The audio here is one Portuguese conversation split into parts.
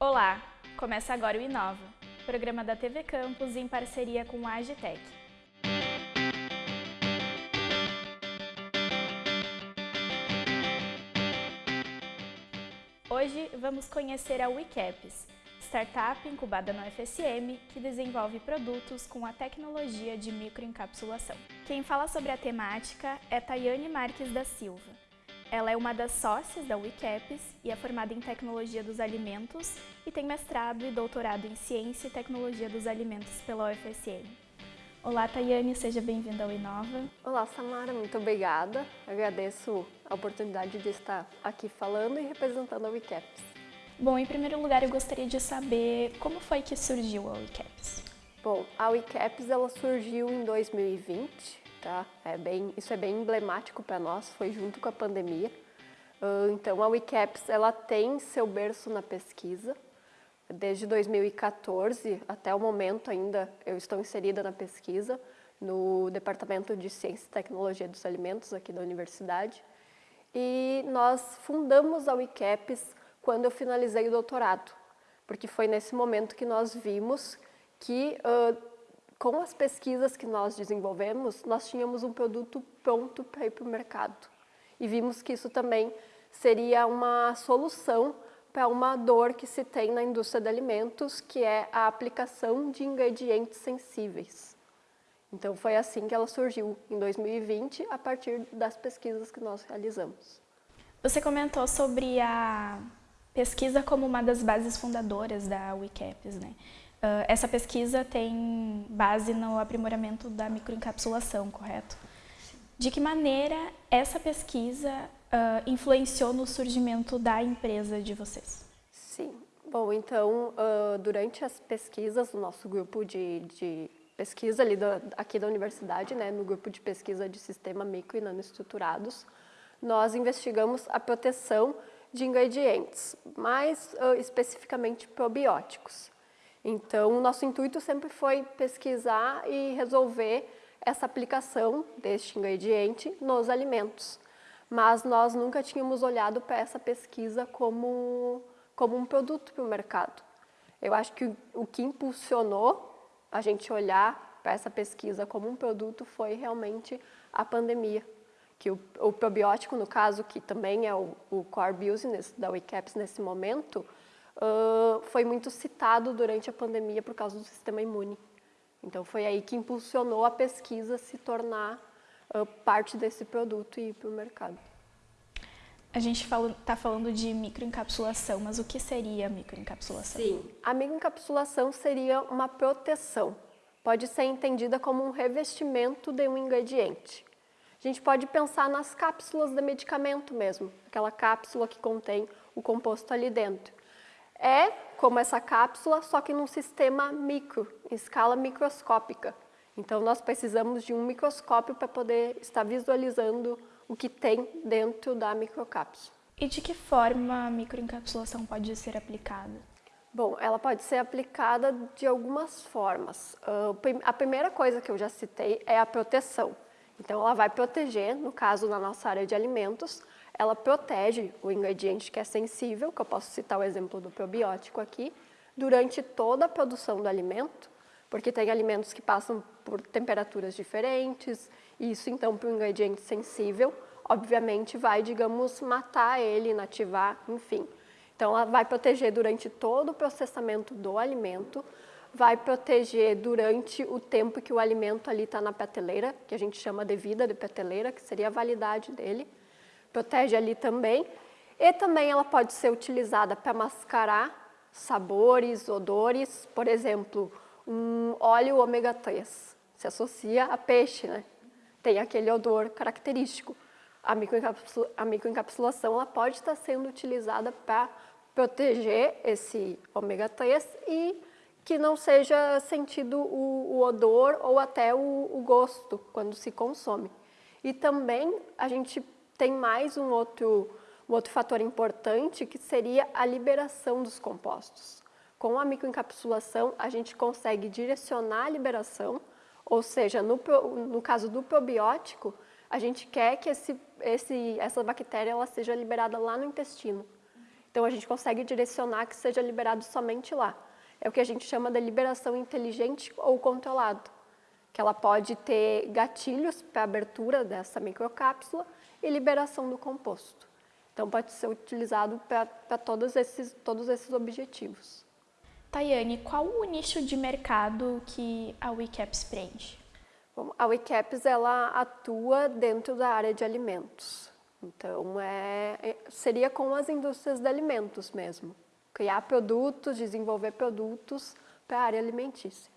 Olá, começa agora o Inova, programa da TV Campus em parceria com a Agitec. Hoje vamos conhecer a WeCaps, startup incubada no FSM que desenvolve produtos com a tecnologia de microencapsulação. Quem fala sobre a temática é Tayane Marques da Silva. Ela é uma das sócias da WeCaps e é formada em Tecnologia dos Alimentos e tem mestrado e doutorado em Ciência e Tecnologia dos Alimentos pela UFSM. Olá, Tayane, seja bem-vinda ao Inova. Olá, Samara, muito obrigada. Agradeço a oportunidade de estar aqui falando e representando a WeCaps. Bom, em primeiro lugar, eu gostaria de saber como foi que surgiu a WeCaps. Bom, a WeCaps ela surgiu em 2020, tá? É bem, isso é bem emblemático para nós, foi junto com a pandemia. Uh, então, a WeCaps ela tem seu berço na pesquisa. Desde 2014 até o momento ainda eu estou inserida na pesquisa no Departamento de Ciência e Tecnologia dos Alimentos aqui da universidade. E nós fundamos a WeCaps quando eu finalizei o doutorado, porque foi nesse momento que nós vimos que uh, com as pesquisas que nós desenvolvemos, nós tínhamos um produto pronto para ir para o mercado. E vimos que isso também seria uma solução para uma dor que se tem na indústria de alimentos, que é a aplicação de ingredientes sensíveis. Então foi assim que ela surgiu em 2020, a partir das pesquisas que nós realizamos. Você comentou sobre a pesquisa como uma das bases fundadoras da WeCaps, né? Uh, essa pesquisa tem base no aprimoramento da microencapsulação, correto? De que maneira essa pesquisa uh, influenciou no surgimento da empresa de vocês? Sim. Bom, então, uh, durante as pesquisas do nosso grupo de, de pesquisa ali da, aqui da universidade, né, no grupo de pesquisa de sistema micro e nanoestruturados, nós investigamos a proteção de ingredientes, mais especificamente probióticos. Então, o nosso intuito sempre foi pesquisar e resolver essa aplicação deste ingrediente nos alimentos. Mas nós nunca tínhamos olhado para essa pesquisa como, como um produto para o mercado. Eu acho que o que impulsionou a gente olhar para essa pesquisa como um produto foi realmente a pandemia. Que o, o probiótico, no caso, que também é o, o core business da WeCaps nesse momento, uh, foi muito citado durante a pandemia por causa do sistema imune. Então foi aí que impulsionou a pesquisa a se tornar uh, parte desse produto e ir para o mercado. A gente está falando de microencapsulação, mas o que seria a microencapsulação? Sim, a microencapsulação seria uma proteção. Pode ser entendida como um revestimento de um ingrediente. A gente pode pensar nas cápsulas de medicamento mesmo, aquela cápsula que contém o composto ali dentro é como essa cápsula, só que num sistema micro, em escala microscópica. Então, nós precisamos de um microscópio para poder estar visualizando o que tem dentro da microcápsula. E de que forma a microencapsulação pode ser aplicada? Bom, ela pode ser aplicada de algumas formas. Uh, a primeira coisa que eu já citei é a proteção. Então, ela vai proteger, no caso na nossa área de alimentos, ela protege o ingrediente que é sensível, que eu posso citar o exemplo do probiótico aqui, durante toda a produção do alimento, porque tem alimentos que passam por temperaturas diferentes, e isso então para o ingrediente sensível, obviamente vai, digamos, matar ele, inativar, enfim. Então ela vai proteger durante todo o processamento do alimento, vai proteger durante o tempo que o alimento ali está na prateleira, que a gente chama de vida de prateleira, que seria a validade dele, protege ali também. E também ela pode ser utilizada para mascarar sabores, odores, por exemplo, um óleo ômega 3, se associa a peixe, né? Tem aquele odor característico. A, microencapsula, a microencapsulação ela pode estar sendo utilizada para proteger esse ômega 3 e que não seja sentido o, o odor ou até o, o gosto quando se consome. E também a gente tem mais um outro, um outro fator importante que seria a liberação dos compostos. Com a microencapsulação, a gente consegue direcionar a liberação, ou seja, no, no caso do probiótico, a gente quer que esse, esse, essa bactéria ela seja liberada lá no intestino. Então a gente consegue direcionar que seja liberado somente lá. É o que a gente chama de liberação inteligente ou controlado, que ela pode ter gatilhos para abertura dessa microcápsula e liberação do composto. Então pode ser utilizado para todos esses, todos esses objetivos. Tayane, qual o nicho de mercado que a WeCaps prende? Bom, a WeCaps ela atua dentro da área de alimentos. Então, é, é, seria com as indústrias de alimentos mesmo. Criar produtos, desenvolver produtos para a área alimentícia.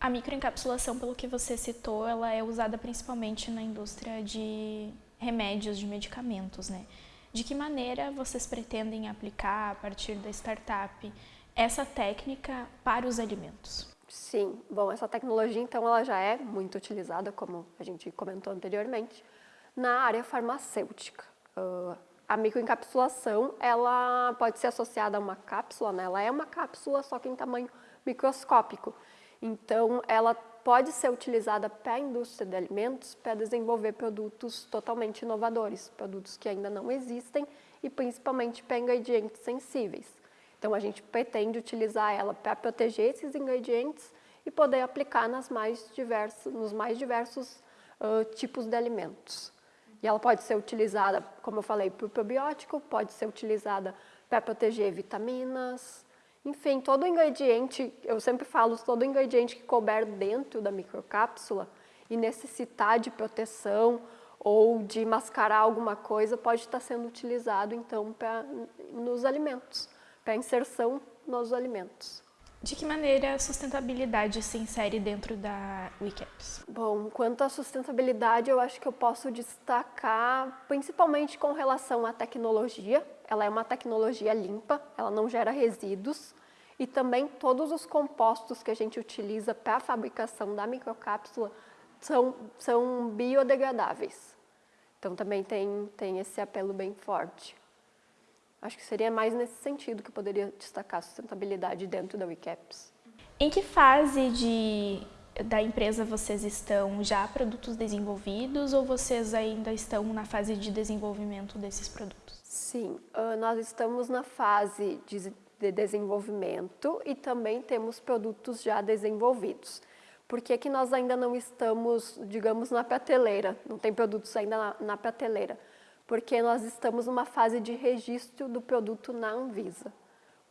A microencapsulação, pelo que você citou, ela é usada principalmente na indústria de remédios, de medicamentos, né? De que maneira vocês pretendem aplicar, a partir da startup, essa técnica para os alimentos? Sim, bom, essa tecnologia, então, ela já é muito utilizada, como a gente comentou anteriormente, na área farmacêutica. Uh, a microencapsulação, ela pode ser associada a uma cápsula, né? ela é uma cápsula, só que em tamanho microscópico. Então, ela pode ser utilizada para a indústria de alimentos para desenvolver produtos totalmente inovadores, produtos que ainda não existem e principalmente para ingredientes sensíveis. Então, a gente pretende utilizar ela para proteger esses ingredientes e poder aplicar nas mais diversos, nos mais diversos uh, tipos de alimentos. E ela pode ser utilizada, como eu falei, para o probiótico, pode ser utilizada para proteger vitaminas, enfim, todo ingrediente, eu sempre falo, todo ingrediente que couber dentro da microcápsula e necessitar de proteção ou de mascarar alguma coisa pode estar sendo utilizado então pra, nos alimentos, para inserção nos alimentos. De que maneira a sustentabilidade se insere dentro da WeCaps? Bom, quanto à sustentabilidade, eu acho que eu posso destacar principalmente com relação à tecnologia. Ela é uma tecnologia limpa, ela não gera resíduos e também todos os compostos que a gente utiliza para a fabricação da microcápsula são, são biodegradáveis. Então também tem, tem esse apelo bem forte. Acho que seria mais nesse sentido que eu poderia destacar a sustentabilidade dentro da WeCaps. Em que fase de, da empresa vocês estão? Já produtos desenvolvidos ou vocês ainda estão na fase de desenvolvimento desses produtos? Sim, nós estamos na fase de desenvolvimento e também temos produtos já desenvolvidos. Por que, que nós ainda não estamos, digamos, na prateleira? Não tem produtos ainda na, na prateleira? porque nós estamos numa fase de registro do produto na Anvisa.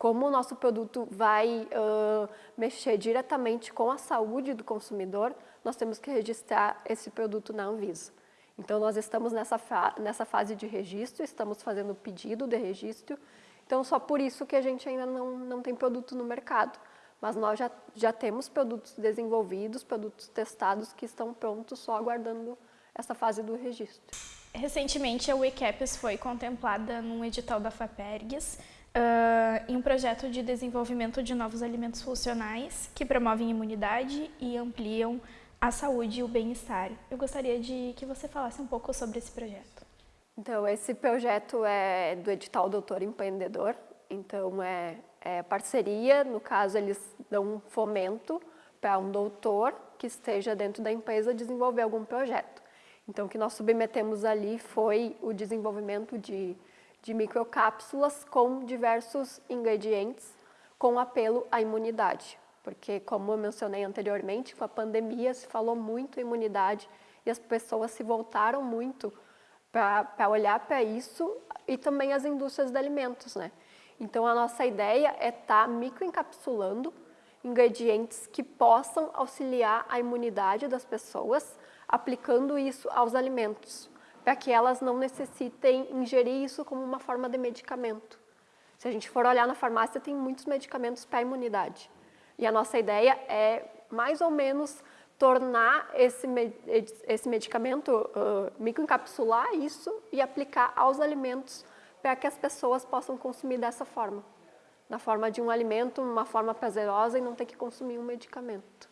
Como o nosso produto vai uh, mexer diretamente com a saúde do consumidor, nós temos que registrar esse produto na Anvisa. Então, nós estamos nessa, fa nessa fase de registro, estamos fazendo o pedido de registro, então só por isso que a gente ainda não, não tem produto no mercado. Mas nós já, já temos produtos desenvolvidos, produtos testados que estão prontos, só aguardando essa fase do registro. Recentemente, a WeCaps foi contemplada num edital da FAPERGS uh, em um projeto de desenvolvimento de novos alimentos funcionais que promovem imunidade e ampliam a saúde e o bem-estar. Eu gostaria de que você falasse um pouco sobre esse projeto. Então, esse projeto é do edital Doutor Empreendedor, então é, é parceria, no caso eles dão um fomento para um doutor que esteja dentro da empresa desenvolver algum projeto. Então, o que nós submetemos ali foi o desenvolvimento de, de microcápsulas com diversos ingredientes com apelo à imunidade. Porque, como eu mencionei anteriormente, com a pandemia se falou muito imunidade e as pessoas se voltaram muito para olhar para isso e também as indústrias de alimentos, né? Então, a nossa ideia é estar tá microencapsulando ingredientes que possam auxiliar a imunidade das pessoas aplicando isso aos alimentos, para que elas não necessitem ingerir isso como uma forma de medicamento. Se a gente for olhar na farmácia, tem muitos medicamentos para a imunidade. E a nossa ideia é, mais ou menos, tornar esse, esse medicamento, uh, microencapsular isso e aplicar aos alimentos para que as pessoas possam consumir dessa forma. Na forma de um alimento, uma forma prazerosa e não ter que consumir um medicamento.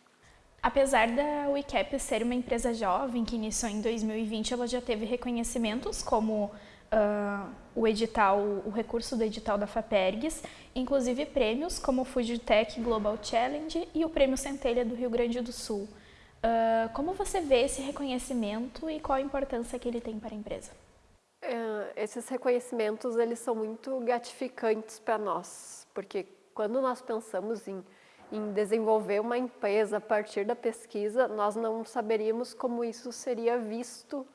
Apesar da WeCap ser uma empresa jovem que iniciou em 2020, ela já teve reconhecimentos como uh, o edital, o recurso do edital da FAPERGS, inclusive prêmios como o Fujitec Global Challenge e o Prêmio Centelha do Rio Grande do Sul. Uh, como você vê esse reconhecimento e qual a importância que ele tem para a empresa? Uh, esses reconhecimentos eles são muito gratificantes para nós, porque quando nós pensamos em, em desenvolver uma empresa a partir da pesquisa, nós não saberíamos como isso seria visto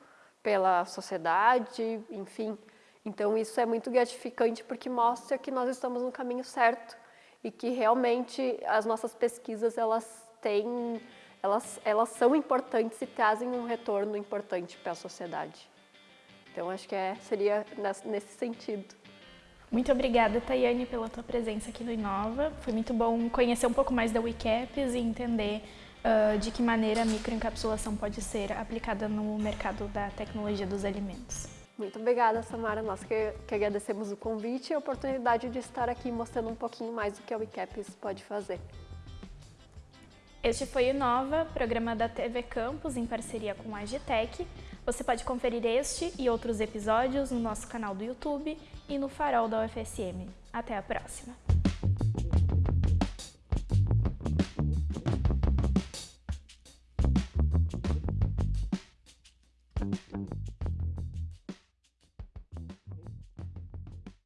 pela sociedade, enfim. Então isso é muito gratificante porque mostra que nós estamos no caminho certo e que realmente as nossas pesquisas elas têm, elas, elas são importantes e trazem um retorno importante para a sociedade. Então acho que é, seria nesse sentido. Muito obrigada, Tayane, pela tua presença aqui no Inova. Foi muito bom conhecer um pouco mais da WeCaps e entender uh, de que maneira a microencapsulação pode ser aplicada no mercado da tecnologia dos alimentos. Muito obrigada, Samara. Nós que, que agradecemos o convite e a oportunidade de estar aqui mostrando um pouquinho mais do que a WeCaps pode fazer. Este foi o Nova, programa da TV Campus em parceria com a Agitec. Você pode conferir este e outros episódios no nosso canal do YouTube e no Farol da UFSM. Até a próxima!